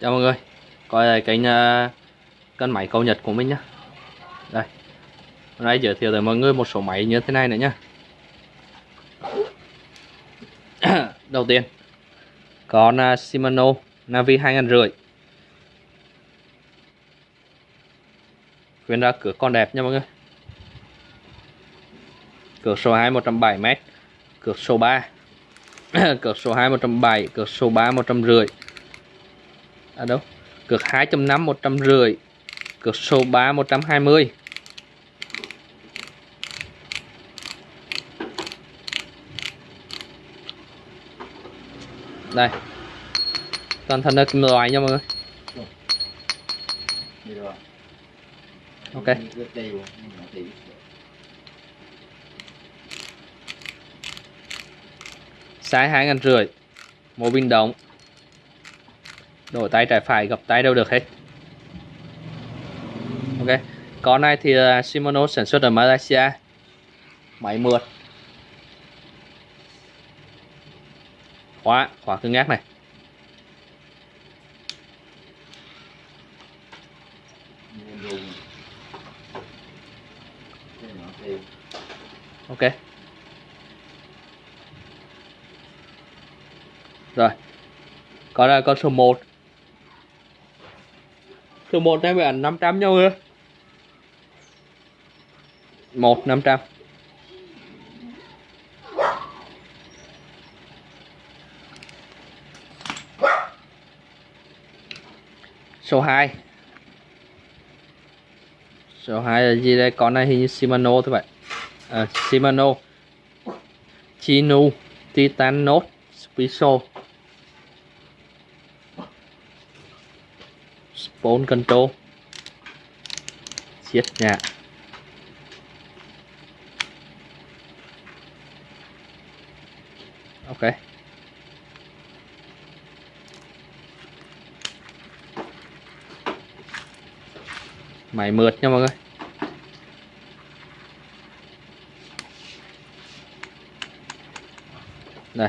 Chào mọi người. Coi lại kênh uh, cân máy cầu nhật của mình nhé Đây. Hôm nay giới thiệu tới mọi người một số máy như thế này nữa nhá. Đầu tiên Con uh, Shimano Navi 2500 Khuyên ra cửa con đẹp nha mọi người. Cược số 2 170m Cược số 3 Cược số 2 170 Cược số 3 150 À đâu? Cược 2.5 150 Cược số 3 120 Đây. Toàn thân là kim loại nha mọi người. Ok. Sai hai ngàn rưỡi. Mô pin động. Đổi tay trái phải gập tay đâu được hết. Ok Con này thì Shimano sản xuất ở Malaysia. Máy mượt. Khóa, khóa cứng ngắc này. Ok. Rồi Còn là con số 1 Số 1 này phải 500 nhau nữa 1 500 Số 2 Số 2 là gì đây? Con này hình như Shimano thôi vậy à, Shimano. Chinu Titan Note Special Spawn Control. Siết nhạc. Ok. Máy mượt nha mọi người. Đây.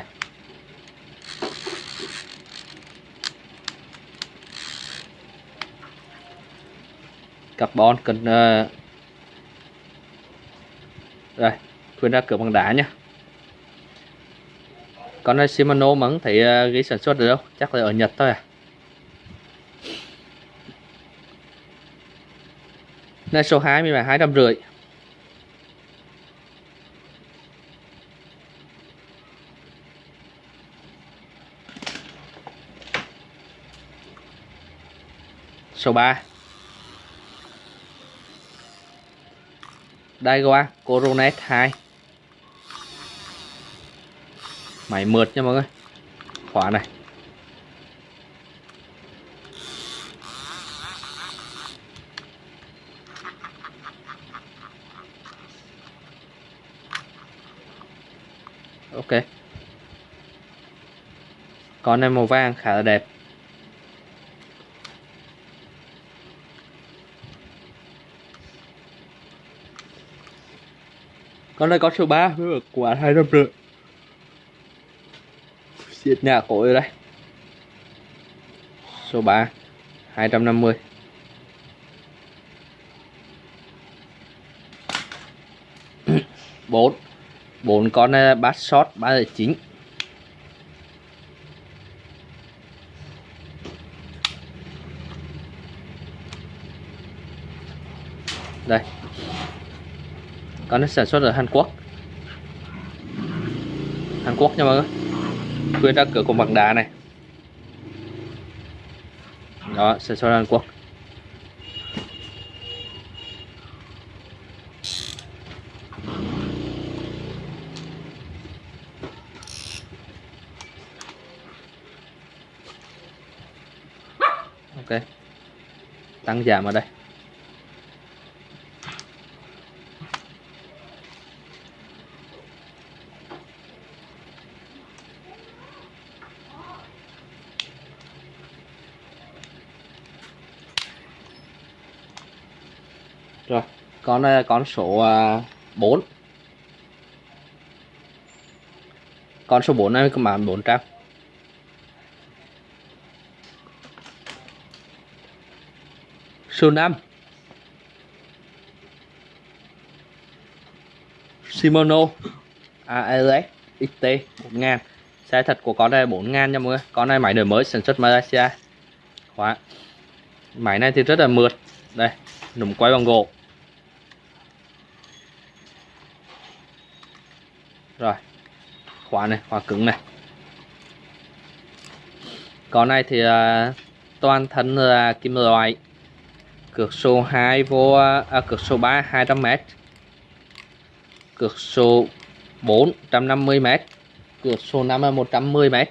Carbon cần uh... rồi khuyên ra cửa bằng đá nhé con này Shimano mẫn thấy uh, ghi sản xuất được đâu? Chắc là ở Nhật thôi à? Này số 2 mình là hai trăm rưỡi. Số 3 Daiwa Coronet 2 Máy mượt nha mọi người. Khóa này. Ok. Con này màu vàng khá là đẹp. Con này có số 3 với quả hai trăm rưỡi xiết nhà cổ rồi đây. Số 3 250 bốn. Bốn con này bát shot ba giờ chín. Đây còn nó sản xuất ở Hàn Quốc. Hàn Quốc nha mọi người. Quyên ra cửa cùng bằng đá này. Đó, sản xuất ở Hàn Quốc. Ok. Tăng giảm ở đây. Rồi, con này con số ờ, 4 con số 4 này các bạn 400 số 5 Shimano ALS XT 1000 xe thật của con này 4000 nha mọi người. Con này máy đời mới, sản xuất Malaysia. Khóa. Máy này thì rất là mượt. Đây, nụm quay bằng gỗ. Rồi khóa này khóa cứng này. Con này thì uh, toàn thân là kim loại. Cược số 2 vô à, cược số 3 200m cược số 4 150m cược số 5 là 110m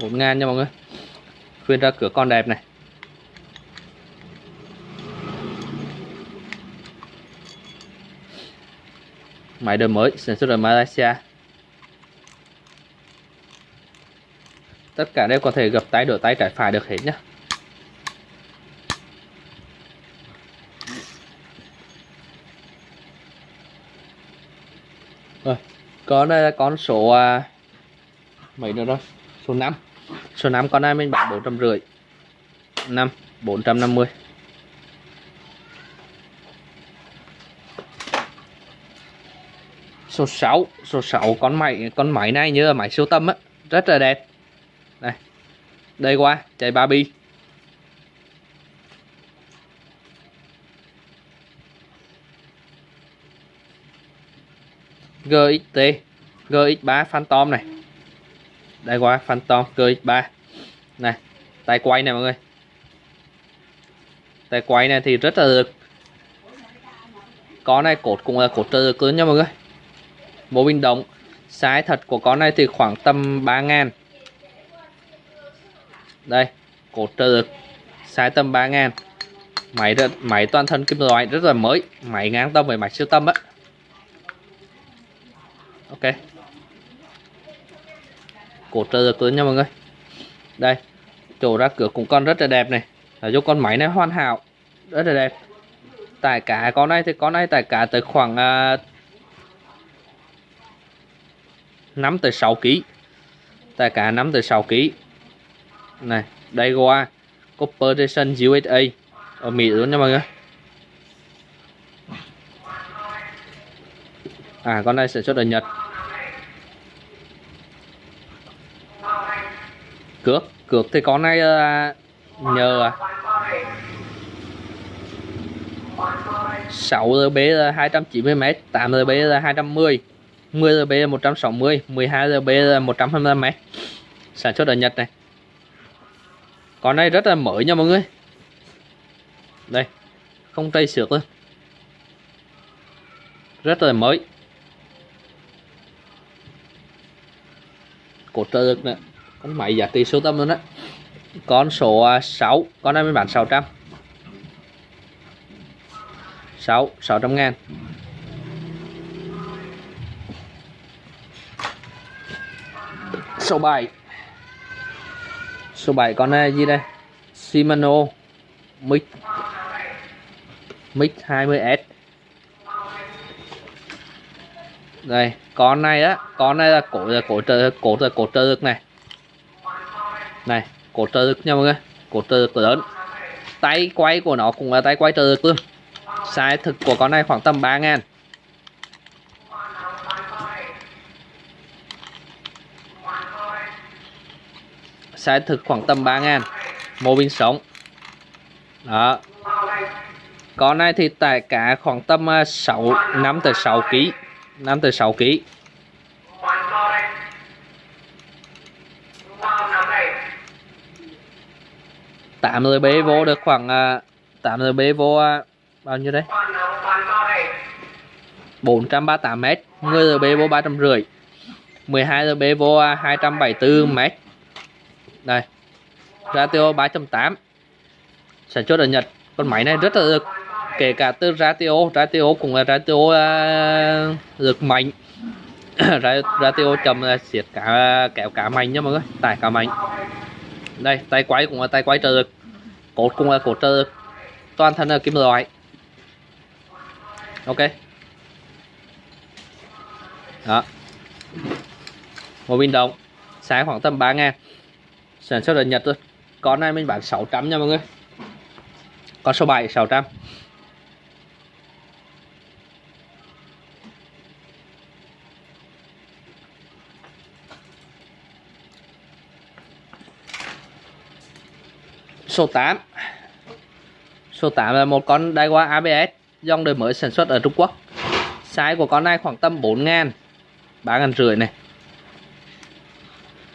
bốn ngàn nha mọi người. Khuyên ra cửa con đẹp này. Máy đời mới sản xuất ở Malaysia. Tất cả đều có thể gập tay đổi tay trái phải được hết nhé rồi con đây là con số à, mấy nữa rồi? Số 5 số 5 con này mình bán bốn trăm rưỡi. Năm bốn trăm năm mươi. Số 6 số 6 con máy con máy này như là máy siêu tâm á, rất là đẹp. Đây đây qua, chạy ba bi. GXT GX3 Phantom này. Đây qua, Phantom GX3 này, tay quay này mọi người. Tay quay này thì rất là được. Con này, cột cũng là cột trợ lực lớn nha mọi người mô bình động. Size thật của con này thì khoảng tầm 3 ngàn. Đây cột trợ lực. Size tầm 3 ngàn. Máy máy toàn thân kim loại rất là mới máy ngang tâm với máy siêu tâm á. Ok. Cột trợ lực lớn nha mọi người. Đây chỗ ra cửa cũng con rất là đẹp này. Là do con máy này hoàn hảo rất là đẹp. Tải cả con này thì con này tải cả tới khoảng uh, nắm từ 6 kg tại cả nắm từ 6 kg này đây qua Corporation USA ở Mỹ luôn nha mọi người. À con này sản xuất ở Nhật. Cược cược thì con này uh, nhờ à. 6 RB là 290m 8 RB là 210 10 RB là 160 12 RB là 125m sản xuất ở Nhật này. Con này rất là mới nha mọi người. Đây, không tay xước luôn. Rất là mới. Cổ trợ lực nữa con máy giả tỷ số tâm luôn á. Con số à, 6 con này mới bán 600 6 600 ngàn. Số 7 số 7 con này gì đây? Shimano Mic Mic 20S đây, con này á, con này là cổ là cổ trợ, cổ là cổ trợ lực này. Này, cổ trợ lực nha mọi người. Cổ trợ lực lớn. Tay quay của nó cũng là tay quay trợ lực luôn. Size thực của con này khoảng tầm 3 ngàn. Size thực khoảng tầm 3 ngàn. Mô bình sống đó. Con này thì tại cả khoảng tầm à, 6 5 tới 6 kg 5 tới 6 kg tạm rồi bế vô được khoảng à, tạm rồi bế vô à, bao nhiêu đấy 438 m 10 bế vô 350 12 RB vô 274 m đây. Ratio 3.8 sản xuất ở Nhật con máy này rất là được kể cả từ ratio ratio cũng là ratio uh, à, lực mạnh. Ratio chậm là siết cả kéo cả mạnh nha mọi người tải cả mạnh. Đây tay quay cũng là tay quay trợ lực cột cũng là cột trợ lực toàn thân là kim loại. Ok. Đó. Một pin động sáng khoảng tầm 3 ngàn sản xuất ở Nhật thôi. Con này mình bán 600 nha mọi người. Con số 7 600 số 8 số 8 là một con Daiwa ABS dòng đời mới sản xuất ở Trung Quốc. Size của con này khoảng tầm 4 ngàn 3 ngàn rưỡi này.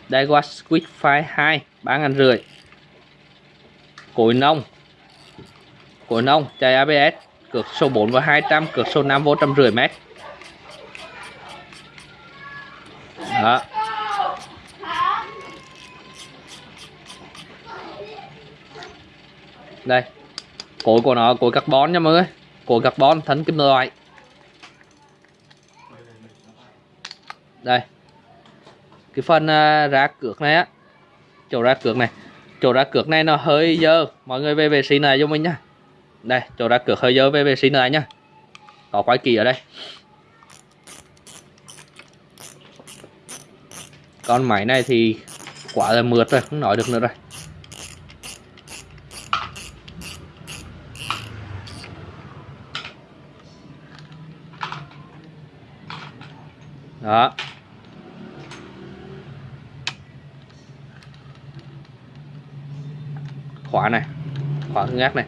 Daiwa Squid Fire 2 3 ngàn rưỡi. Cối nông. Cối nông chạy ABS cược số 4 và 200 cược số 5 vô trăm rưỡi mét. Đó. Đây. Cối của nó, cối carbon nha mọi người. Cối carbon thân kim loại. Đây cái phần à, ra cược này á. Chỗ ra cược này. Chỗ ra cược này nó hơi dơ. Mọi người về vệ sinh này cho mình nhá. Đây, chỗ ra cược hơi dơ về vệ sinh này nhá. Có quái kỳ ở đây. Con máy này thì quả là mượt rồi, không nói được nữa rồi. Đó. Khóa này khóa cứng ngắc này.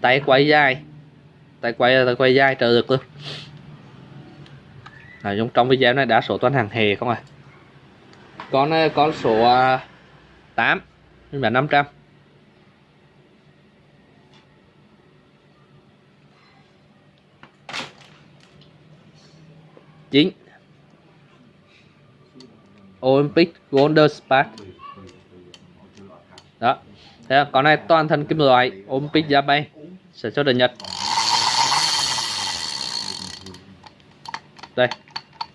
Tay quay dài, tay quay tay quay dài trợ lực luôn. Nói trong trong video này đã số toàn hàng hề không à. Con ờ, con số 8 nhưng mà 500 9 Olympic Golden Spark đó Thế à, con này toàn thân kim loại Olympic Japan sản xuất ở Nhật. Đây,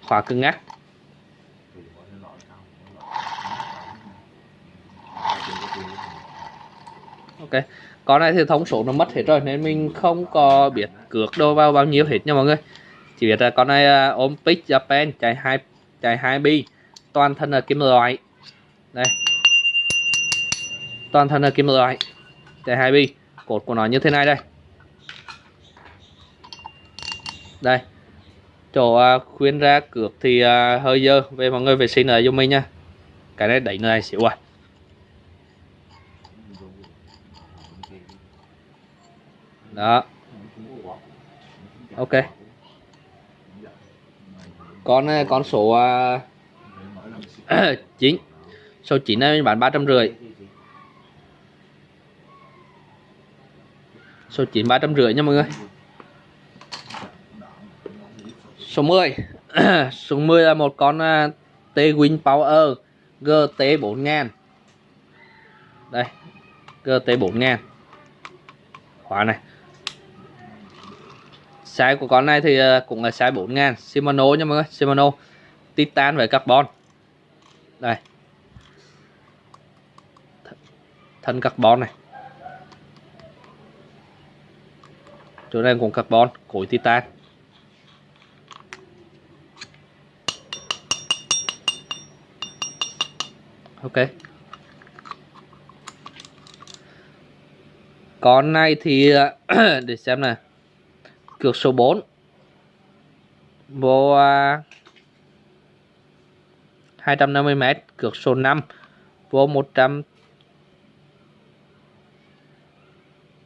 khóa cứng ngắc. Ok, con này thì thông số nó mất hết rồi, nên mình không có biết cược đâu vào bao nhiêu hết nha mọi người. Chỉ biết là con này à, ôm Olympic Japan chạy hai chạy hai bi, toàn thân là kim loại. Đây toàn thân là kim loại. Chạy hai bi cột của nó như thế này đây. Đây. Chỗ à, khuyến ra cược thì à, hơi dơ. Về mọi người vệ sinh lại cho mình nha. Cái này đẩy này xỉu à. Đó. Ok. Con à, con số uh, 9 số 9 này bán 350 số 9 ba trăm rưỡi nha mọi người. Số 10 số 10 là một con à, uh, T-Win Power GT 4000 đây GT 4000 khóa này. Size của con này thì à, cũng là size 4000 Shimano nha mọi người Shimano. Titan với carbon. Đây. Thân carbon này. Chỗ này cũng carbon, cối titan ok. Con này thì, để xem này cược số 4 vô à, 250m cược số 5 vô 100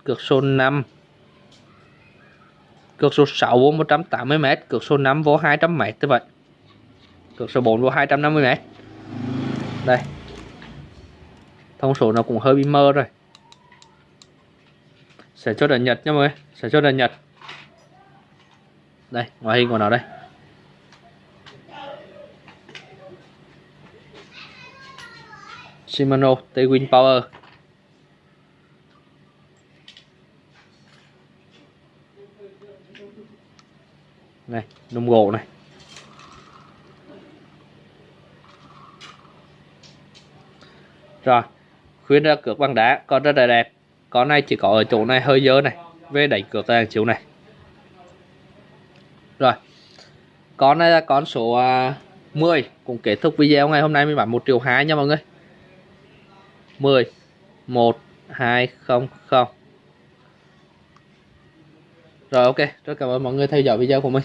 cược số 5 cược số 6 vô 180m cược số 5 vô 200m như vậy. Cược số 4 vô 250m đây. Thông số nó cũng hơi bị mơ rồi. Sẽ cho ở Nhật nha mọi người, sẽ cho ở Nhật. Đây, ngoại hình của nó đây. Shimano T-Win Power. Này, nông gỗ này. Rồi khuyên ra cược bằng đá, con rất là đẹp. Con này chỉ có ở chỗ này hơi dơ này, về đánh cược là chiếu này. Rồi, con này là con số à, 10 cũng kết thúc video ngày hôm nay mình bán 1 triệu 2 nha mọi người. 10 1 2 0 0 rồi, ok. Rất cảm ơn mọi người theo dõi video của mình.